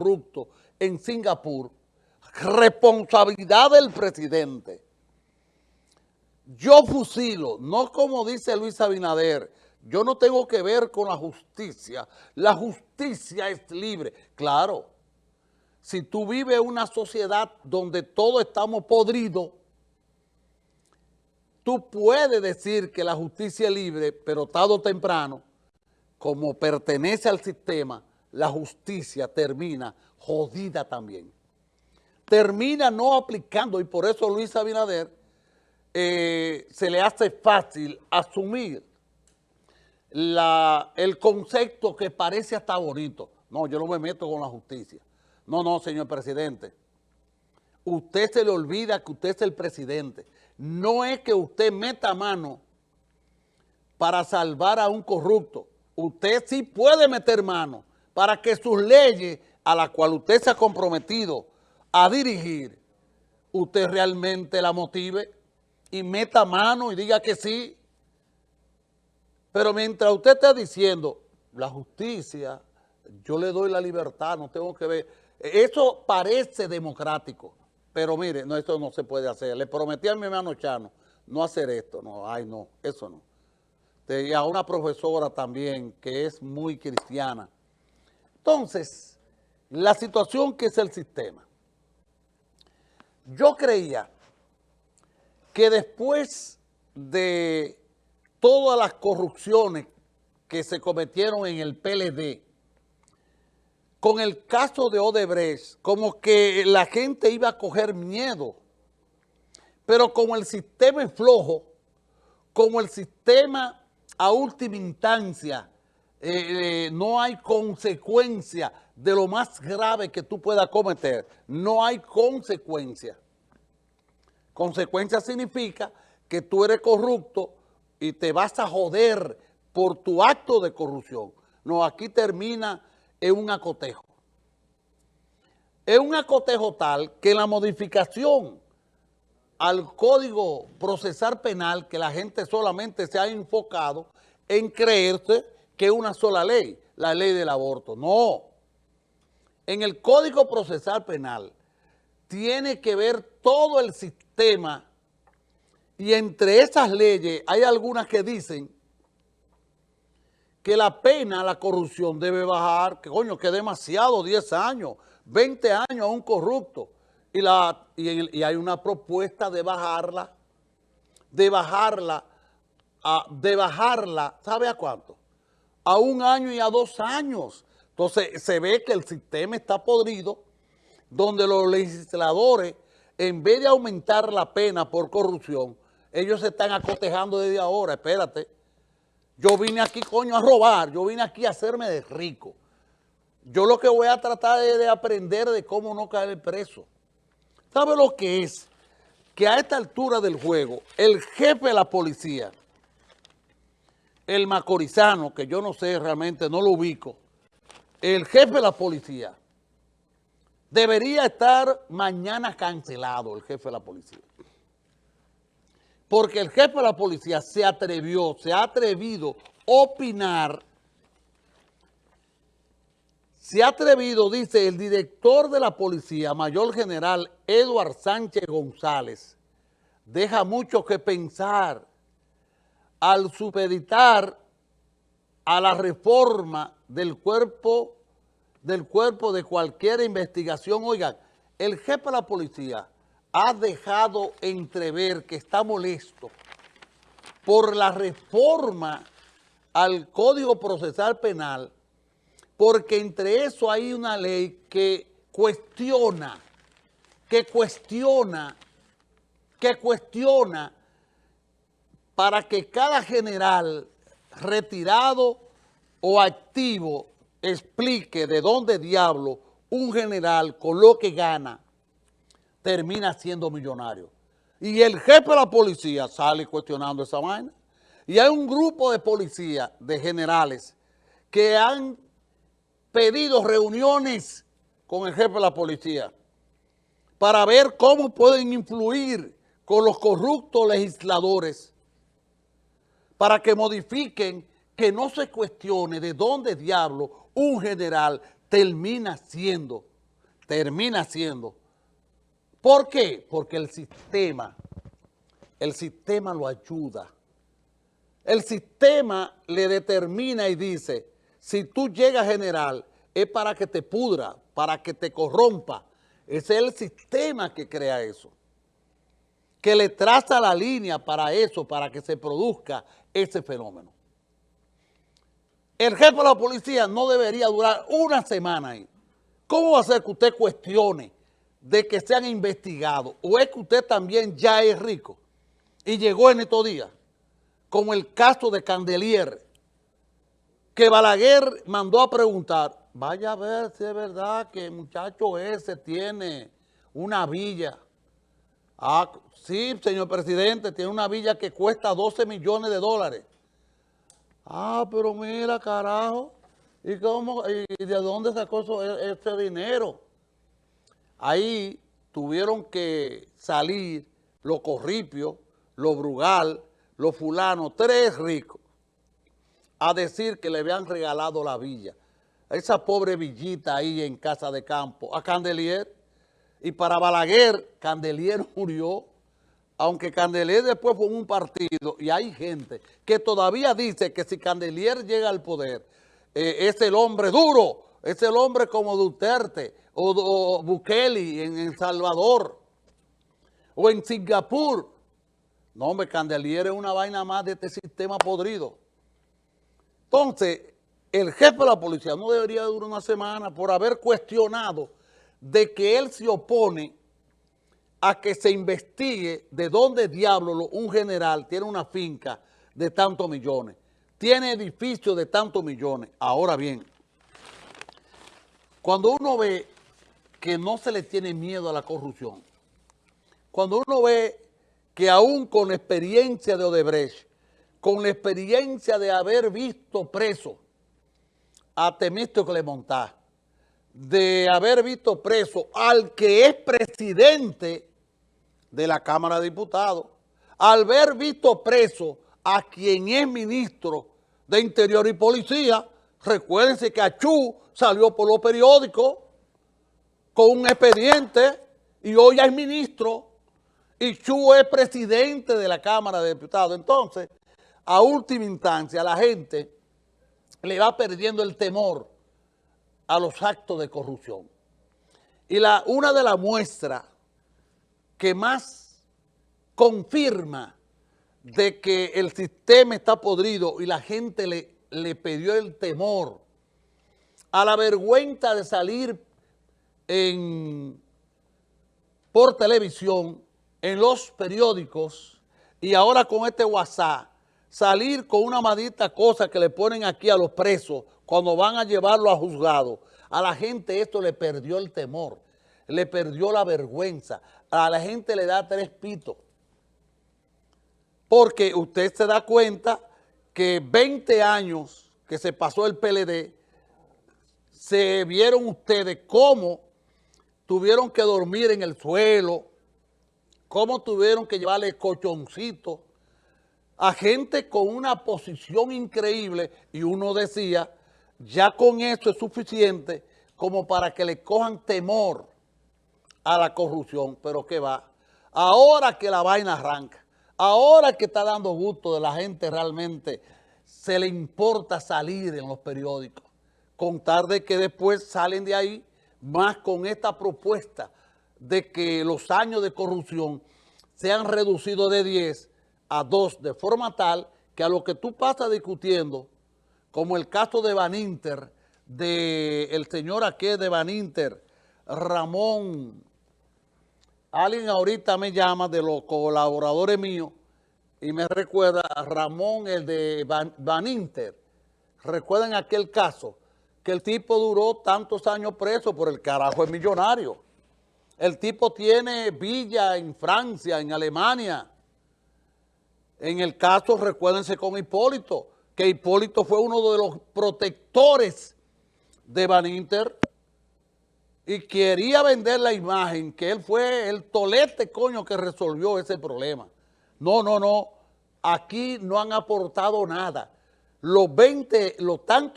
corrupto en Singapur, responsabilidad del presidente. Yo fusilo, no como dice Luis Abinader, yo no tengo que ver con la justicia, la justicia es libre. Claro, si tú vives una sociedad donde todos estamos podridos, tú puedes decir que la justicia es libre, pero tarde o temprano, como pertenece al sistema, la justicia termina jodida también. Termina no aplicando, y por eso Luis Abinader eh, se le hace fácil asumir la, el concepto que parece hasta bonito. No, yo no me meto con la justicia. No, no, señor presidente. Usted se le olvida que usted es el presidente. No es que usted meta mano para salvar a un corrupto. Usted sí puede meter mano para que sus leyes a las cuales usted se ha comprometido a dirigir, usted realmente la motive y meta mano y diga que sí. Pero mientras usted está diciendo, la justicia, yo le doy la libertad, no tengo que ver. Eso parece democrático, pero mire, no, esto no se puede hacer. Le prometí a mi hermano Chano no hacer esto, no, ay no, eso no. Y a una profesora también que es muy cristiana. Entonces, la situación que es el sistema. Yo creía que después de todas las corrupciones que se cometieron en el PLD, con el caso de Odebrecht, como que la gente iba a coger miedo. Pero como el sistema es flojo, como el sistema a última instancia eh, eh, no hay consecuencia de lo más grave que tú puedas cometer. No hay consecuencia. Consecuencia significa que tú eres corrupto y te vas a joder por tu acto de corrupción. No, aquí termina en un acotejo. Es un acotejo tal que la modificación al Código Procesal Penal, que la gente solamente se ha enfocado en creerse que una sola ley, la ley del aborto. No. En el Código Procesal Penal tiene que ver todo el sistema y entre esas leyes hay algunas que dicen que la pena, la corrupción debe bajar, que coño, que demasiado, 10 años, 20 años a un corrupto. Y, la, y, hay una propuesta de bajarla, de bajarla, a, de bajarla, ¿sabe a cuánto? A un año y a dos años. Entonces se ve que el sistema está podrido, donde los legisladores, en vez de aumentar la pena por corrupción, ellos se están acotejando desde ahora, espérate, yo vine aquí, coño, a robar. Yo vine aquí a hacerme de rico. Yo lo que voy a tratar es de aprender de cómo no caer preso. ¿Sabe lo que es? Que a esta altura del juego, el jefe de la policía, el macorizano, que yo no sé realmente, no lo ubico, el jefe de la policía, debería estar mañana cancelado, el jefe de la policía. Porque el jefe de la policía se atrevió, se ha atrevido a opinar, se ha atrevido, dice el director de la policía, mayor general Eduard Sánchez González, deja mucho que pensar al supeditar a la reforma del cuerpo, del cuerpo de cualquier investigación. Oigan, el jefe de la policía ha dejado entrever que está molesto por la reforma al Código Procesal Penal, porque entre eso hay una ley que cuestiona, que cuestiona, que cuestiona para que cada general retirado o activo explique de dónde diablo un general con lo que gana termina siendo millonario. Y el jefe de la policía sale cuestionando esa vaina. Y hay un grupo de policías, de generales, que han pedido reuniones con el jefe de la policía para ver cómo pueden influir con los corruptos legisladores para que modifiquen, que no se cuestione de dónde diablo un general termina siendo termina siendo. ¿Por qué? Porque el sistema, el sistema lo ayuda. El sistema le determina y dice, si tú llegas general, es para que te pudra, para que te corrompa. Ese es el sistema que crea eso. Que le traza la línea para eso, para que se produzca ese fenómeno. El jefe de la policía no debería durar una semana ahí. ¿Cómo va a ser que usted cuestione de que sean investigados? ¿O es que usted también ya es rico y llegó en estos días? Como el caso de Candelier, que Balaguer mandó a preguntar, vaya a ver si es verdad que el muchacho ese tiene una villa. Ah, sí, señor presidente, tiene una villa que cuesta 12 millones de dólares. Ah, pero mira, carajo, ¿y, cómo, y de dónde sacó e, ese dinero? Ahí tuvieron que salir los corripios, los brugal, los fulanos, tres ricos, a decir que le habían regalado la villa. Esa pobre villita ahí en Casa de Campo, a Candelier. Y para Balaguer, Candelier murió, aunque Candelier después fue un partido, y hay gente que todavía dice que si Candelier llega al poder, eh, es el hombre duro, es el hombre como Duterte o, o Bukele en El Salvador o en Singapur, no, hombre, Candelier es una vaina más de este sistema podrido. Entonces, el jefe de la policía no debería durar una semana por haber cuestionado de que él se opone a que se investigue de dónde diablo un general tiene una finca de tantos millones, tiene edificios de tantos millones. Ahora bien, cuando uno ve que no se le tiene miedo a la corrupción, cuando uno ve que aún con la experiencia de Odebrecht, con la experiencia de haber visto preso a Temístocles Clemontá, de haber visto preso al que es presidente de la Cámara de Diputados, al haber visto preso a quien es ministro de Interior y Policía, recuérdense que Achú salió por los periódicos con un expediente y hoy es ministro y Chu es presidente de la Cámara de Diputados. Entonces, a última instancia, la gente le va perdiendo el temor a los actos de corrupción. Y la, una de las muestras que más confirma de que el sistema está podrido y la gente le, le pidió el temor a la vergüenza de salir en, por televisión en los periódicos y ahora con este WhatsApp, salir con una maldita cosa que le ponen aquí a los presos cuando van a llevarlo a juzgado. A la gente esto le perdió el temor, le perdió la vergüenza, a la gente le da tres pitos. Porque usted se da cuenta que 20 años que se pasó el PLD, se vieron ustedes cómo tuvieron que dormir en el suelo, cómo tuvieron que llevarle cochoncito a gente con una posición increíble y uno decía, ya con esto es suficiente como para que le cojan temor a la corrupción, pero ¿qué va? Ahora que la vaina arranca, ahora que está dando gusto de la gente realmente, se le importa salir en los periódicos, contar de que después salen de ahí más con esta propuesta de que los años de corrupción se han reducido de 10 a 2 de forma tal que a lo que tú pasas discutiendo, como el caso de Baninter, del el señor aquí de Baninter, Ramón, alguien ahorita me llama de los colaboradores míos y me recuerda a Ramón, el de Baninter. Recuerden aquel caso, que el tipo duró tantos años preso por el carajo es millonario. El tipo tiene villa en Francia, en Alemania. En el caso, recuérdense con Hipólito, que Hipólito fue uno de los protectores de Van Inter y quería vender la imagen que él fue el tolete coño que resolvió ese problema. No, no, no. Aquí no han aportado nada. Los 20, los tantos